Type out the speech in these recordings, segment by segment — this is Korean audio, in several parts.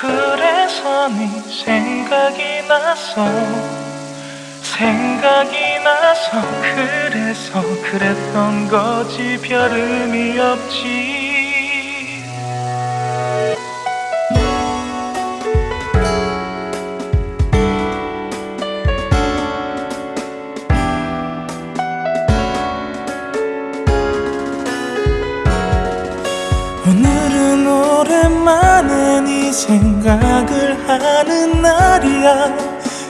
그래서 네 생각이 나서 생각이 나서 그래서 그랬던 거지. 별 의미 없지 생각을 하는 날이야.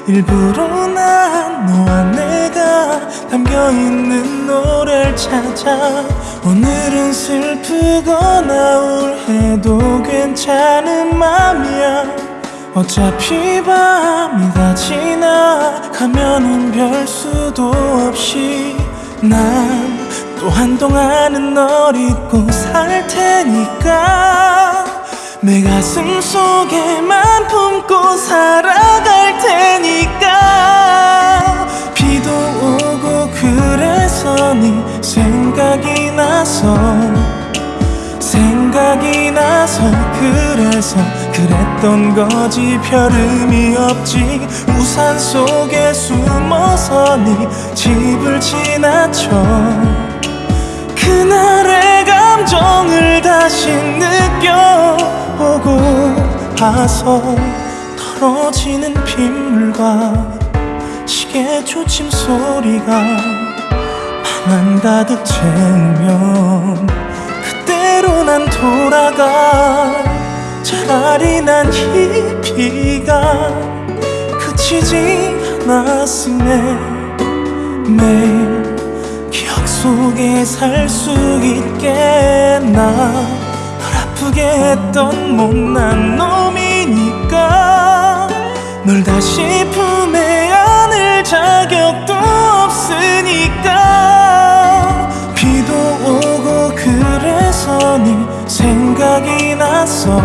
일부러 난 너와 내가 담겨있는 노래를 찾아 오늘은 슬프거나 우울해도 괜찮은 맘이야. 어차피 밤이 다 지나가면은 별 수도 없이 난 또 한동안은 널 잊고 살 테니까 내 가슴 속에만 품고 살아갈 테니까. 비도 오고 그래서 네 생각이 나서 생각이 나서 그래서 그랬던 거지. 별 의미 없지. 우산 속에 숨어서 네 집을 지나쳐 다시 느껴보고 봐서 떨어지는 빗물과 시계 초침 소리가 방안 가득 채우면 그대로 난 돌아가. 차라리 난 이 비가 그치지 않았음에 매일 속에 살 수 있겠나. 널 아프게 했던 못난 놈이니까. 널 다시 품에 안을 자격도 없으니까. 비도 오고 그래서 네 생각이 나서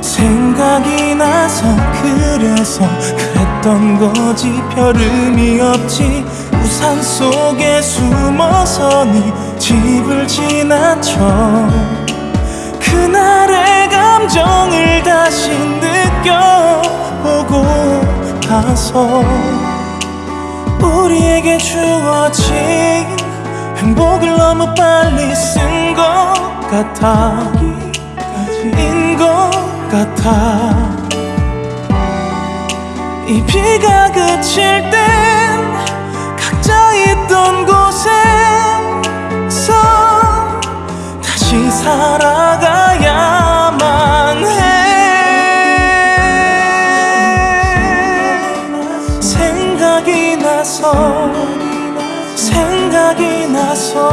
생각이 나서 그래서 그랬던 거지. 별 의미 없지. 우 산 속에 숨어서 네 집을 지나쳐 그날의 감정을 다시 느껴보고 나서 우리에게 주어진 행복을 너무 빨리 쓴 것 같아 인것 같아. 이 비가 그칠 땐 나서 생각이 나서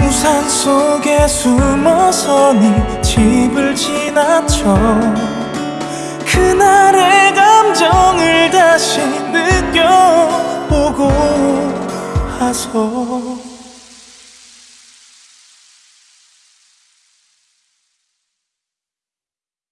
우산 속에 숨어서 네 집을 지나쳐 그날의 감정을 다시 느껴보고 와서